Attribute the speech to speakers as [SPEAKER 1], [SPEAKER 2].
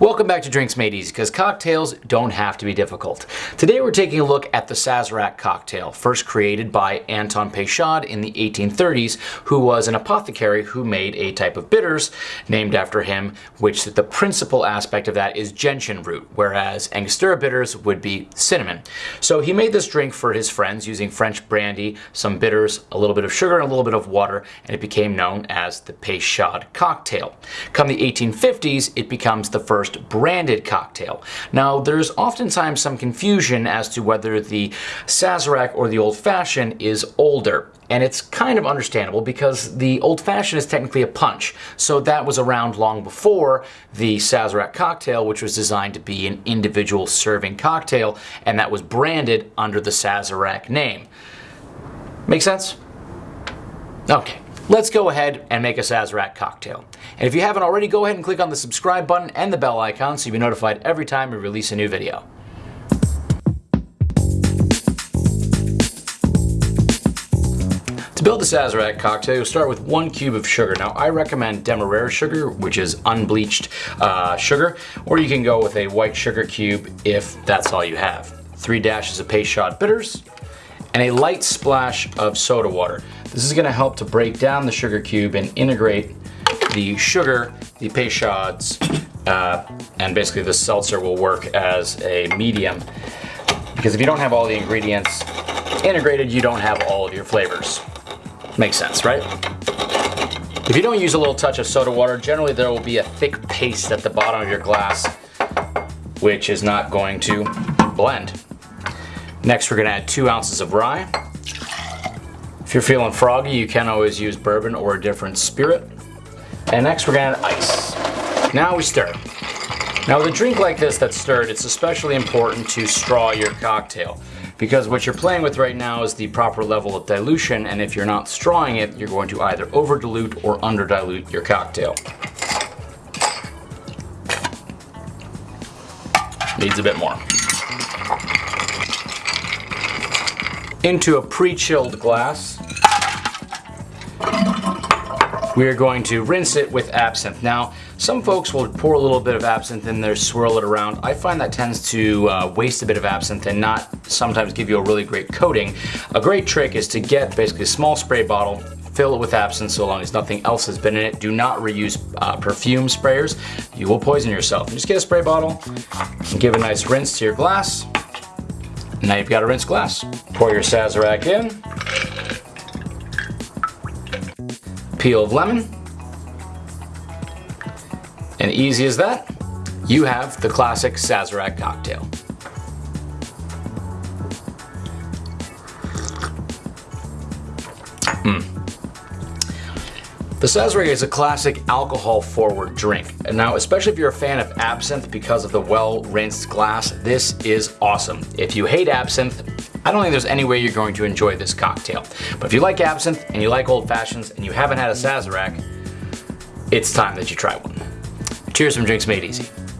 [SPEAKER 1] Welcome back to Drinks Made Easy, because cocktails don't have to be difficult. Today we're taking a look at the Sazerac cocktail, first created by Anton Peychaud in the 1830s, who was an apothecary who made a type of bitters named after him, which the principal aspect of that is gentian root, whereas Angostura bitters would be cinnamon. So he made this drink for his friends using French brandy, some bitters, a little bit of sugar, and a little bit of water, and it became known as the Peychaud cocktail. Come the 1850s, it becomes the first branded cocktail. Now, there's oftentimes some confusion as to whether the Sazerac or the Old Fashioned is older. And it's kind of understandable because the Old Fashioned is technically a punch. So that was around long before the Sazerac cocktail, which was designed to be an individual serving cocktail, and that was branded under the Sazerac name. Make sense? Okay. Let's go ahead and make a Sazerac cocktail. And if you haven't already, go ahead and click on the subscribe button and the bell icon so you'll be notified every time we release a new video. To build the Sazerac cocktail, you'll start with one cube of sugar. Now, I recommend Demerara sugar, which is unbleached uh, sugar, or you can go with a white sugar cube if that's all you have. Three dashes of Peychaud bitters, and a light splash of soda water. This is gonna help to break down the sugar cube and integrate the sugar, the Peychauds, uh, and basically the seltzer will work as a medium. Because if you don't have all the ingredients integrated, you don't have all of your flavors. Makes sense, right? If you don't use a little touch of soda water, generally there will be a thick paste at the bottom of your glass, which is not going to blend. Next, we're gonna add two ounces of rye. If you're feeling froggy, you can always use bourbon or a different spirit. And next, we're gonna add ice. Now we stir. Now with a drink like this that's stirred, it's especially important to straw your cocktail because what you're playing with right now is the proper level of dilution and if you're not strawing it, you're going to either over dilute or under dilute your cocktail. Needs a bit more. into a pre-chilled glass. We are going to rinse it with absinthe. Now, some folks will pour a little bit of absinthe in there, swirl it around. I find that tends to uh, waste a bit of absinthe and not sometimes give you a really great coating. A great trick is to get basically a small spray bottle, fill it with absinthe so long as nothing else has been in it. Do not reuse uh, perfume sprayers. You will poison yourself. Just get a spray bottle give a nice rinse to your glass. Now you've got a rinse glass. Pour your Sazerac in. Peel of lemon. And easy as that, you have the classic Sazerac cocktail. Mm. The Sazerac is a classic alcohol-forward drink. And now, especially if you're a fan of absinthe because of the well-rinsed glass, this is awesome. If you hate absinthe, I don't think there's any way you're going to enjoy this cocktail. But if you like absinthe and you like old fashions and you haven't had a Sazerac, it's time that you try one. Cheers from Drinks Made Easy.